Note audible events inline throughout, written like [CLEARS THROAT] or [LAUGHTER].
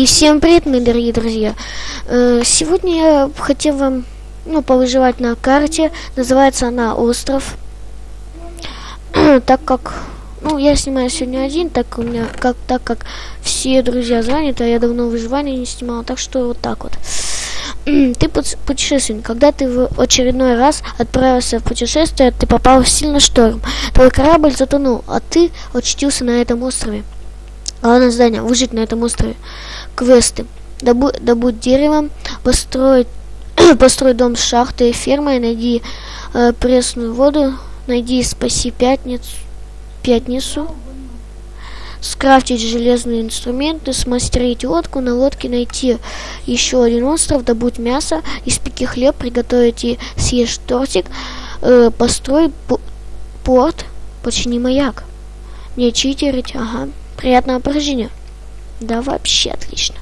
И всем привет, мои дорогие друзья. Э, сегодня я хотел вам ну, повыживать на карте. Называется она Остров. [CLEARS THROAT] так как ну, я снимаю сегодня один, так у меня как так как все друзья заняты, а я давно выживание не снимал, так что вот так вот. [CLEARS THROAT] ты путешественник. Когда ты в очередной раз отправился в путешествие, ты попал в сильный шторм. Твой корабль затонул, а ты очутился на этом острове. Главное задание – выжить на этом острове. Квесты. Добу добудь деревом, построить, [CLEARS THROAT] построить дом с шахтой и фермой, найди э, пресную воду, найди спаси пятницу, пятницу, скрафтить железные инструменты, смастерить лодку, на лодке найти еще один остров, добудь мясо, испеки хлеб, приготовить и съешь тортик, э, построй порт, почини маяк. Не читерить, ага. Приятного прохождения. Да вообще отлично.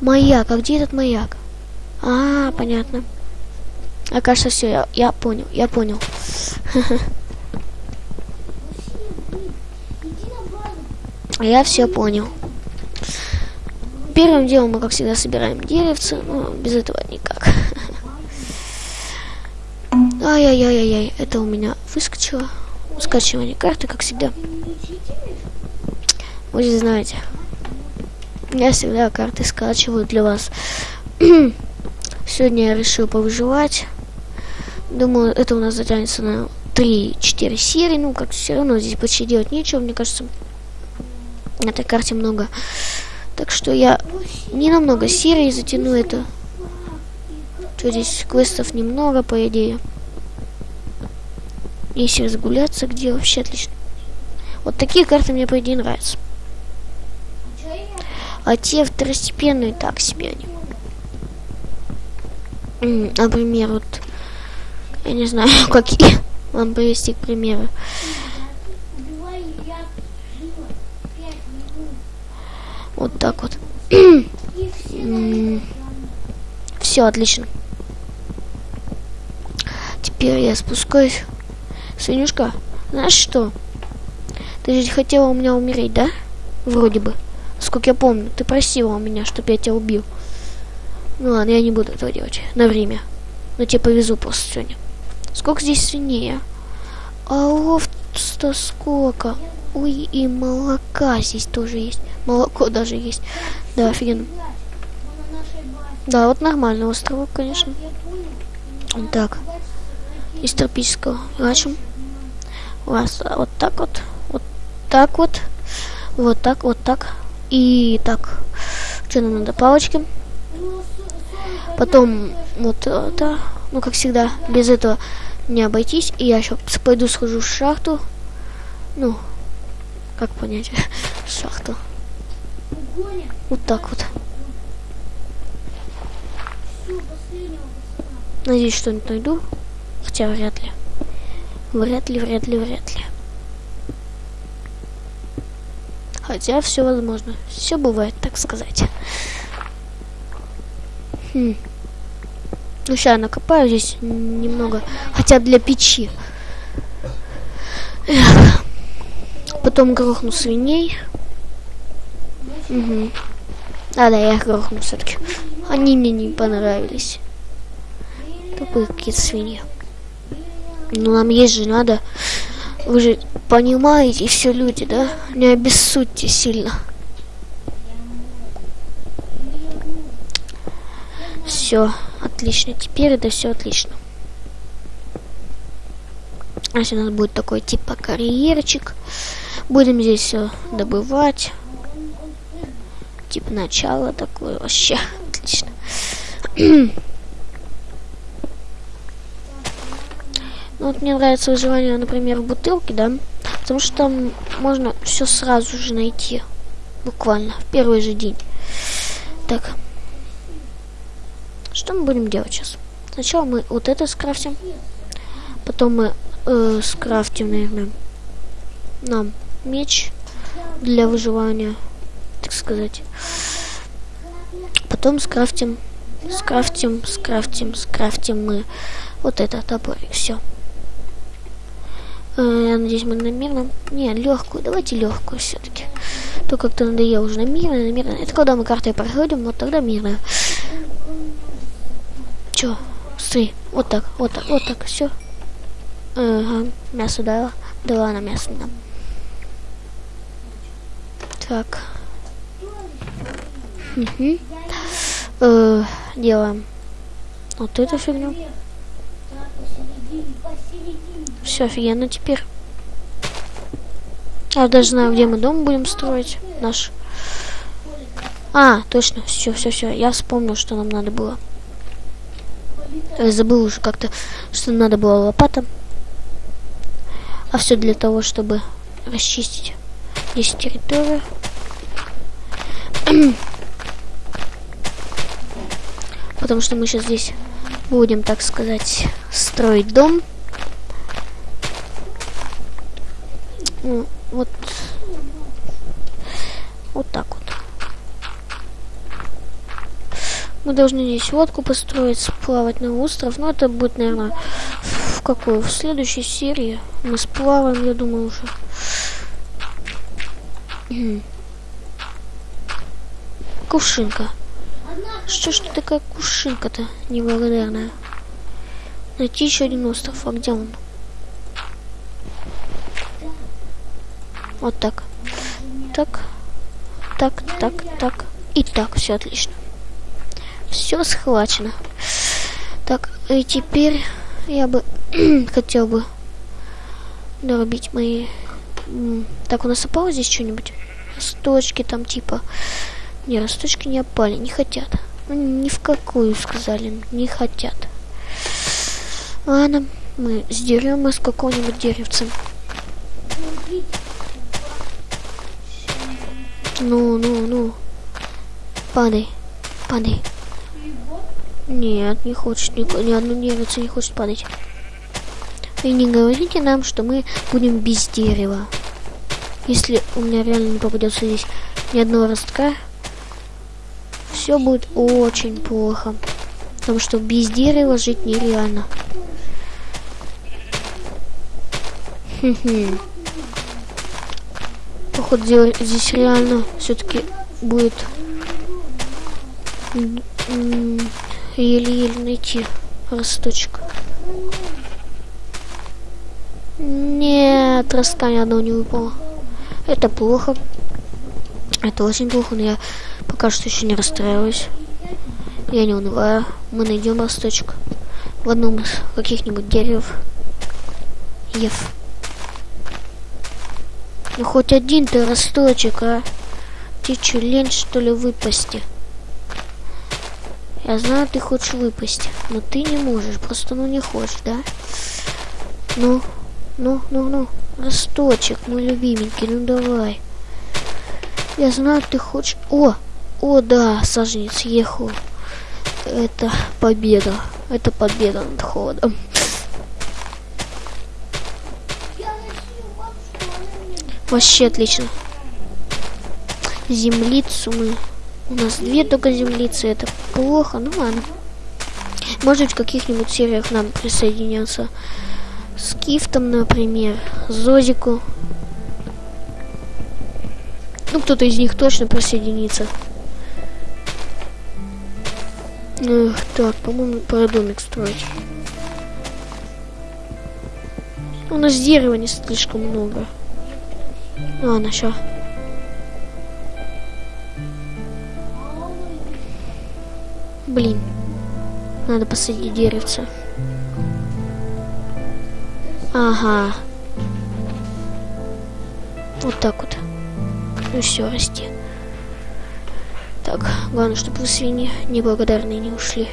Маяк, а где этот маяк? А, понятно. А все, я, я понял, я понял. [LAUGHS] Я все понял. Первым делом мы, как всегда, собираем деревцы, но без этого никак. [LAUGHS] Ай-яй-яй-яй, это у меня выскочило. Скачивание карты, как всегда. Вы же знаете, я всегда карты скачиваю для вас. [CLEARS THROAT] Сегодня я решил повыживать. Думаю, это у нас затянется на 3-4 серии. Ну, как все равно здесь почти делать нечего, мне кажется. На этой карте много. Так что я не намного серий затяну это. Что здесь квестов немного, по идее. Если разгуляться, где вообще отлично. Вот такие карты мне, по идее, нравятся. А те второстепенные так себе они. Например, вот, я не знаю, [LAUGHS] какие вам привести к примеру. Вот так вот. Все, отлично. Теперь я спускаюсь. Свинюшка, знаешь что? Ты же хотела у меня умереть, да? Вроде бы. Сколько я помню, ты просила у меня, чтобы я тебя убил. Ну ладно, я не буду этого делать. На время. Но тебе повезу просто сегодня. Сколько здесь свиней, а? А овца сколько? Ой, и молока здесь тоже есть. Молоко даже есть. Да, офигенно. Да, вот нормальный островок, конечно. Так. Из тропического. Значим. Вас вот так вот. Вот так вот. Вот так, вот так. И так, что нам надо? Палочки. Потом вот это, ну как всегда, без этого не обойтись. И я еще пойду схожу в шахту. Ну, как понять? [LAUGHS] шахту. Вот так вот. Надеюсь, что-нибудь найду. Хотя вряд ли. Вряд ли, вряд ли, вряд ли. Хотя все возможно. Все бывает, так сказать. Хм. Ну, сейчас накопаю здесь немного. Хотя для печи. Эх. Потом грохну свиней. Угу. А, да, я их грохну все-таки. Они мне не понравились. Тупые какие-то свиньи. Ну, нам есть же надо. Вы же понимаете все люди, да? Не обессудьте сильно. Все, отлично. Теперь это все отлично. А у нас будет такой типа карьерчик. Будем здесь все добывать. Типа начало такое вообще. [LAUGHS] Отлично. [CLEARS THROAT] Ну, вот мне нравится выживание, например, в бутылке, да? Потому что там можно все сразу же найти. Буквально, в первый же день. Так. Что мы будем делать сейчас? Сначала мы вот это скрафтим. Потом мы э, скрафтим, наверное, нам меч для выживания, так сказать. Потом скрафтим, скрафтим, скрафтим, скрафтим мы вот это топорик. Все. Э, я надеюсь, мы намеренно... Не, легкую. Давайте легкую все-таки. То как-то надоело уже на мирное, на мирное. Это когда мы картой проходим, вот тогда мирное. Чё? Смотри, вот так, вот так, вот так, все. Ага, мясо дала. Дала на мясо нам. Так. Угу. Э, делаем вот эту фигню. Все офигенно теперь. Я даже знаю, где мы дом будем строить. Наш. А, точно. Все, все, все. Я вспомнил, что нам надо было. Я забыл уже как-то, что надо было лопата. А все для того, чтобы расчистить здесь территорию. Потому что мы сейчас здесь будем, так сказать, строить дом. Ну, вот. Вот так вот. Мы должны здесь лодку построить, сплавать на остров. Но это будет, наверное, в какой? В следующей серии. Мы сплаваем, я думаю, уже. Кувшинка. Что ж ты такая кувшинка-то неблагодарная? Найти еще один остров. А где он? Вот так. Так. Так, так, так. И так, все отлично. Все схвачено. Так, и теперь я бы [CLEARS THROAT] хотел бы дорубить мои... Так, у нас опало здесь что-нибудь? Росточки там типа... Не, росточки не опали, не хотят. Ни в какую сказали, не хотят. Ладно, мы сдерем из какого-нибудь деревца. Ну, ну, ну. Падай, падай. Нет, не хочет, ни, ни одно деревце не хочет падать. И не говорите нам, что мы будем без дерева. Если у меня реально не попадется здесь ни одного ростка, все будет очень плохо. Потому что без дерева жить нереально. Походу здесь реально все-таки будет еле-еле найти росточек. Нет, ростка ни одного не выпало. Это плохо. Это очень плохо, но я пока что еще не расстраиваюсь. Я не унываю. Мы найдем росточек в одном из каких-нибудь деревьев. Ев. Ну хоть один ты росточек, а? Ты че, лень что ли выпасти? Я знаю, ты хочешь выпасть, но ты не можешь, просто ну не хочешь, да? Ну, ну, ну, ну, росточек, мой любименький, ну давай. Я знаю, ты хочешь... О, о, да, саженец ехал. Это победа. Это победа над холодом. Вообще отлично. Землицу мы... У нас две только землицы. Это плохо. Ну ладно. Может быть, в каких-нибудь сериях нам присоединяться. С Кифтом, например. Зозику. Ну, кто-то из них точно присоединится. Эх, так, по-моему, пора домик строить. У нас дерева не слишком много. Ладно, сейчас. Блин. Надо посадить деревце. Ага. Вот так вот. Ну все, расти. Так, главное, чтобы вы свиньи неблагодарные не ушли.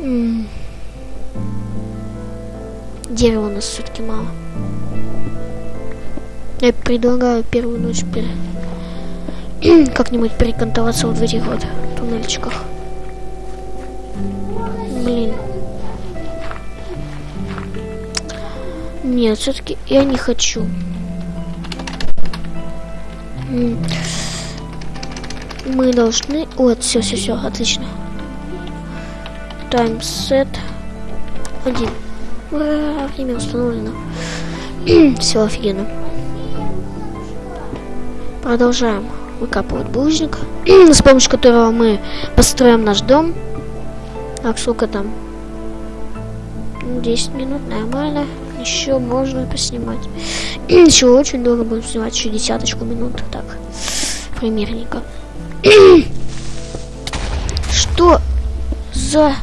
М -м. Дерева у нас все-таки мало. Я предлагаю первую ночь [CLEARS THROAT] как-нибудь перекантоваться вот в этих вот туннельчиках. Блин. Нет, все-таки я не хочу. Мы должны... Вот, все, все, все, отлично. Таймсет. Один. Ура, время установлено. [CLEARS THROAT] все офигенно. Продолжаем выкапывать булыжник, [CLEARS THROAT] с помощью которого мы построим наш дом. Так, сколько там? 10 минут, нормально. Еще можно поснимать. [CLEARS THROAT] еще очень долго будем снимать, еще десяточку минут. Так, примерненько. Что за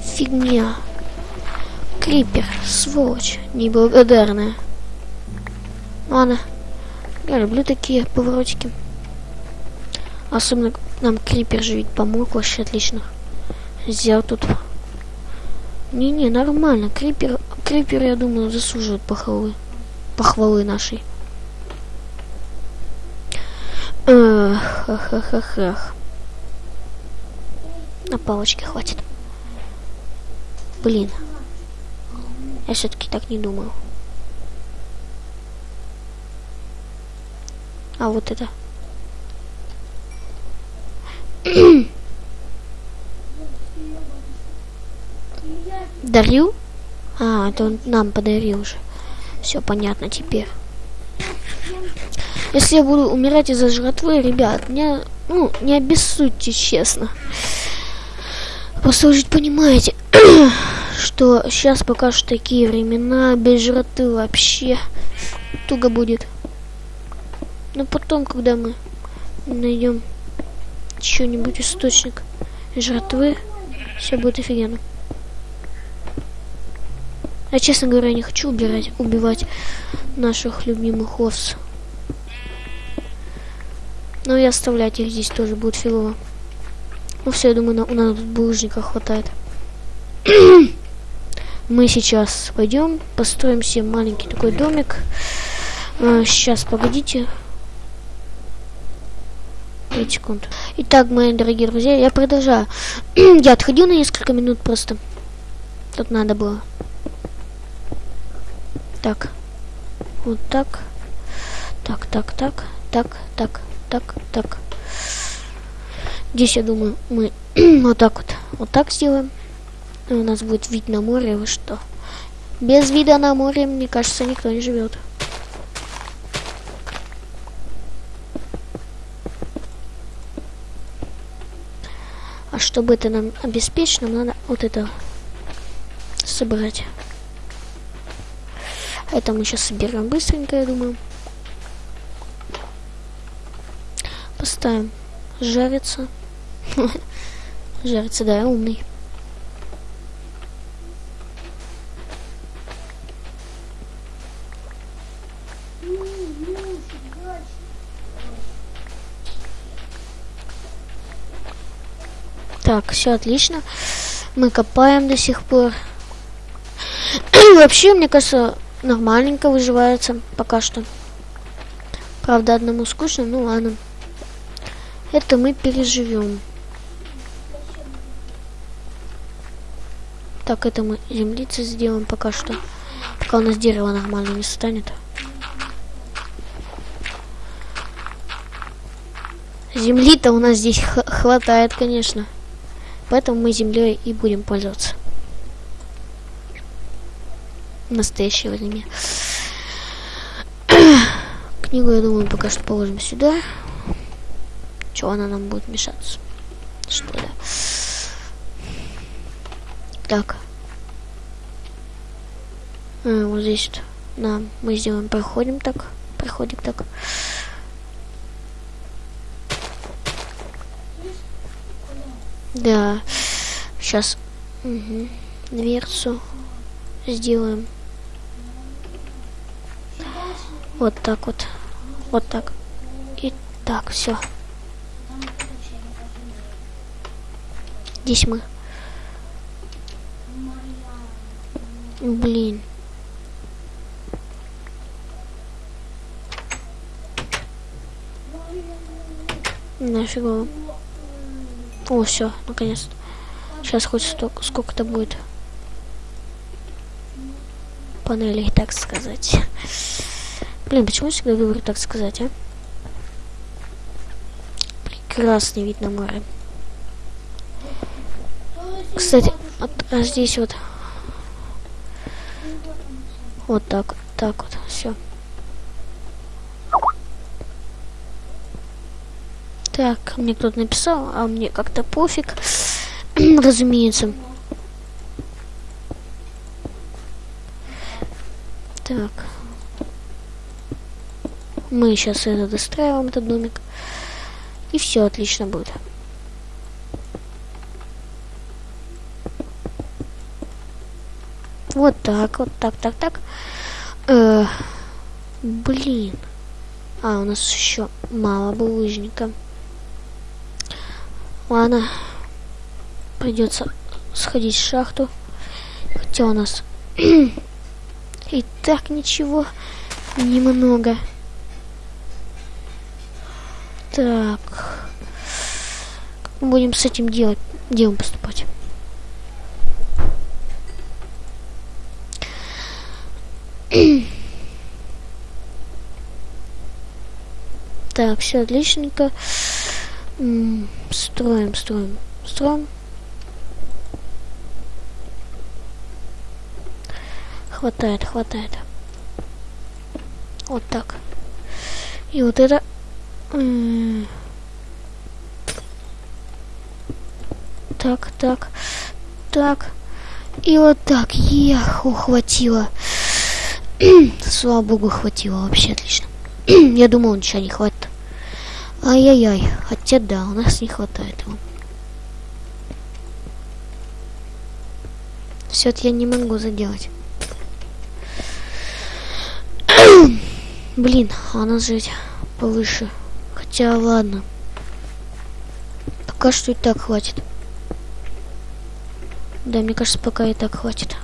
фигня? Крипер, сволочь, неблагодарная. Ладно, я люблю такие поворотики. Особенно нам крипер же ведь помог вообще отлично. Взял тут. Не-не, нормально. Крипер, крипер, я думаю, заслуживает похвалы. Похвалы нашей. Эх, эх, эх, эх. На палочке хватит. Блин. Я все-таки так не думал. А вот это. [COUGHS] Дарил? А, это он нам подарил уже. Все понятно теперь. Если я буду умирать из-за жратвы, ребят, меня, ну, не обессудьте, честно. Просто понимаете, [CLEARS THROAT] что сейчас пока что такие времена, без жратвы вообще туго будет. Но потом, когда мы найдем что-нибудь источник жратвы, все будет офигенно. Я, честно говоря, не хочу убирать, убивать наших любимых овц. Но и оставлять их здесь тоже будет филово. Ну все, я думаю, на, у нас булыжника хватает. [CLEARS THROAT] Мы сейчас пойдем, построим себе маленький такой домик. А, сейчас, погодите. 5 секунд. Итак, мои дорогие друзья, я продолжаю. [CLEARS THROAT] я отходил на несколько минут просто. Тут надо было. Так. Вот так. Так, так, так. Так, так, так, так. Здесь, я думаю, мы [CLEARS THROAT] вот так вот. Вот так сделаем. И у нас будет вид на море. Вы что? Без вида на море, мне кажется, никто не живет. чтобы это нам обеспечить, нам надо вот это собрать. Это мы сейчас соберем быстренько, я думаю. Поставим жариться. [LAUGHS] жарится, да, умный. Так, все отлично. Мы копаем до сих пор. [CLEARS THROAT] Вообще, мне кажется, нормальненько выживается пока что. Правда, одному скучно, ну ладно. Это мы переживем. Так, это мы землицы сделаем пока что. Пока у нас дерево нормально не станет. Земли-то у нас здесь хватает, конечно. Поэтому мы землей и будем пользоваться. Настоящее время. [CLEARS THROAT] Книгу, я думаю, пока что положим сюда. Чего она нам будет мешаться? Что да? Так. А, вот здесь вот. Да, мы сделаем, проходим так. Проходим так. Да. Сейчас угу. дверцу сделаем. Вот так вот. Вот так. И так, все. Здесь мы. Блин. Нафига. О, все, наконец-то. Сейчас хоть столько, сколько-то будет панелей, так сказать. Блин, почему всегда говорю так сказать, а? Прекрасный вид на море. Кстати, вот а здесь вот. Вот так, так вот, все. Так, мне кто-то написал, а мне как-то пофиг, [CLEARS THROAT] разумеется. Так. Мы сейчас это достраиваем, этот домик. И все отлично будет. Вот так, вот так, так, так. Э, блин. А, у нас еще мало булыжника. Ладно. Придется сходить в шахту. Хотя у нас [CLEARS THROAT] и так ничего немного. Так. Будем с этим делать? Делом поступать? [CLEARS THROAT] так, все отличненько. строим, строим, строим. Хватает, хватает. Вот так. И вот это... Так, так, так. И вот так. Эх, ухватило. [CLEARS THROAT] Слава богу, хватило. Вообще отлично. [CLEARS THROAT] Я думал, ничего не хватит. Ай-яй-яй. Хотя да, у нас не хватает его. Все это я не могу заделать. [CLEARS THROAT] Блин, а нас жить повыше. Хотя ладно. Пока что и так хватит. Да, мне кажется, пока и так хватит.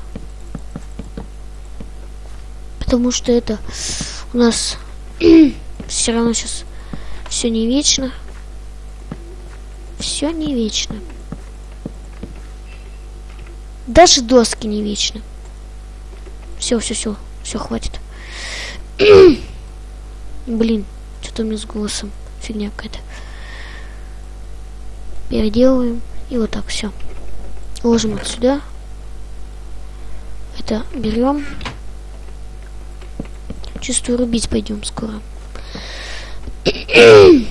Потому что это у нас [CLEARS THROAT] все равно сейчас все не вечно. Все не вечно. Даже доски не вечно. Все, все, все, все хватит. [CLEARS THROAT] Блин, что-то у меня с голосом фигня какая-то. Переделываем. И вот так все. Ложим вот сюда. Это берем. Чувствую, рубить пойдем скоро. [COUGHS]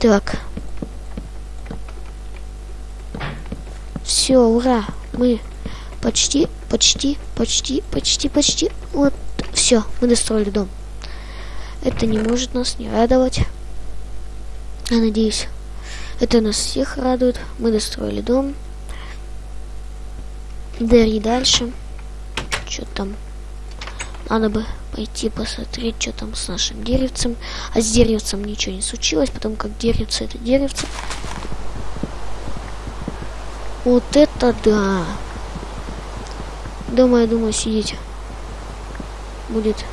так. Все, ура. Мы почти, почти, почти, почти, почти. Вот, все, мы достроили дом. Это не может нас не радовать. Я надеюсь, это нас всех радует. Мы достроили дом. Да и дальше. Что там? Надо бы пойти посмотреть, что там с нашим деревцем. А с деревцем ничего не случилось, потому как деревце это деревце. Вот это да. Дома, я думаю, сидеть будет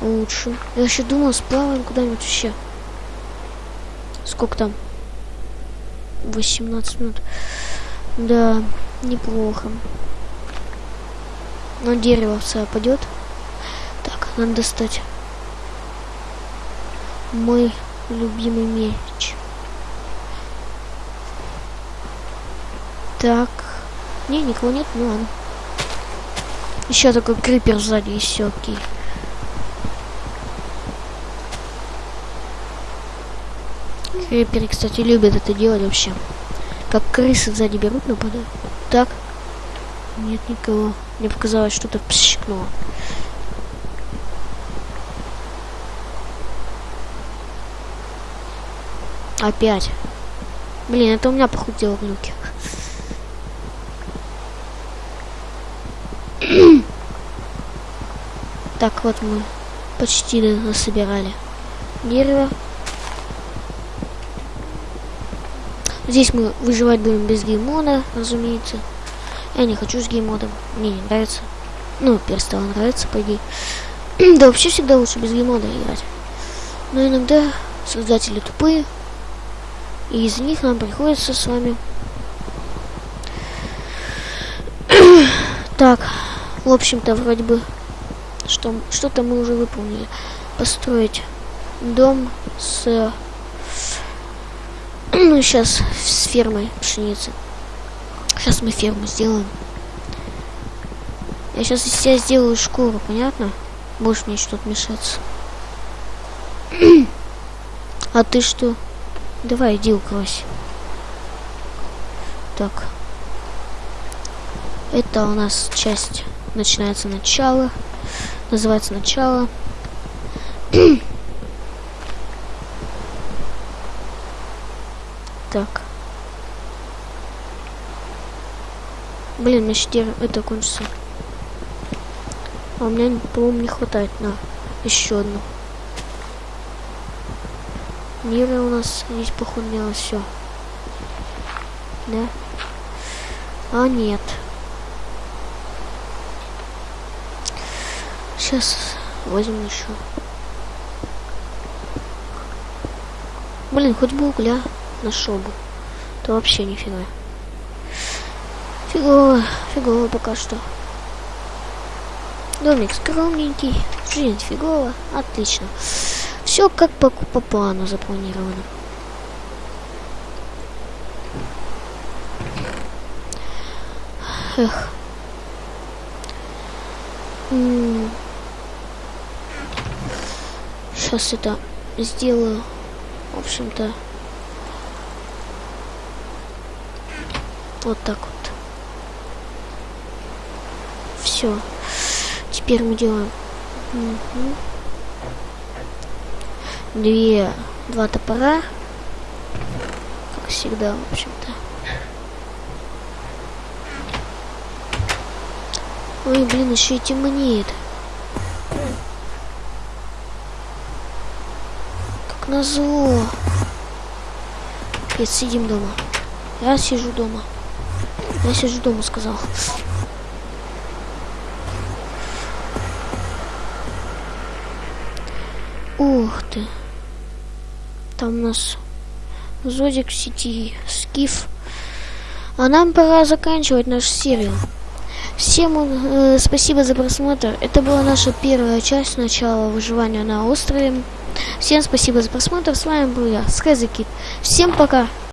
лучше. Я еще думал, сплаваем куда-нибудь вообще. Сколько там? 18 минут. Да, неплохо. Но дерево все опадет. Так, надо достать мой любимый меч. Так. Не, никого нет, ну ладно. Еще такой крипер сзади, и все, окей. Криперы, кстати, любят это делать вообще. Как крысы сзади берут, нападают. Так. Нет никого. Мне показалось, что-то пщикнуло. Опять. Блин, это у меня похудело глюки. [CLEARS THROAT] так вот мы почти насобирали дерево. Здесь мы выживать будем без геймода, разумеется. Я не хочу с геймодом, мне не нравится. Ну, перестало нравиться, по идее. [CLEARS THROAT] да вообще всегда лучше без геймода играть. Но иногда создатели тупые, и из них нам приходится с вами... [CLEARS THROAT] так, в общем-то, вроде бы, что что-то мы уже выполнили. Построить дом с [CLEARS THROAT] ну, сейчас с фермой пшеницы. Сейчас мы ферму сделаем. Я сейчас из себя сделаю шкуру, понятно? Больше мне что-то мешаться. [CLEARS THROAT] А ты что? Давай, иди укройся. Так. Это у нас часть начинается начало. Называется начало. [CLEARS THROAT] так. Блин, мне теперь это кончится. А у меня, по-моему, не хватает на еще одну. Мира у нас здесь похудела все. Да? А нет. Сейчас возьмем еще. Блин, хоть бы угля нашел бы. То вообще нифига. Фигово, фигово пока что. Домик скромненький, жизнь фигово, отлично. Все как по, по плану запланировано. Эх. Сейчас это сделаю. В общем-то. Вот так вот. Все. Теперь мы делаем угу. две, два топора. Как всегда, в общем-то. Ой, блин, еще и темнеет. Как назло. Нет, сидим дома. Я сижу дома. Я сижу дома, сказал. Ух ты. Там у нас Зодик в сети, Скиф. А нам пора заканчивать нашу серию. Всем э, спасибо за просмотр. Это была наша первая часть начала выживания на острове. Всем спасибо за просмотр. С вами был я, Скайзекит. Всем пока.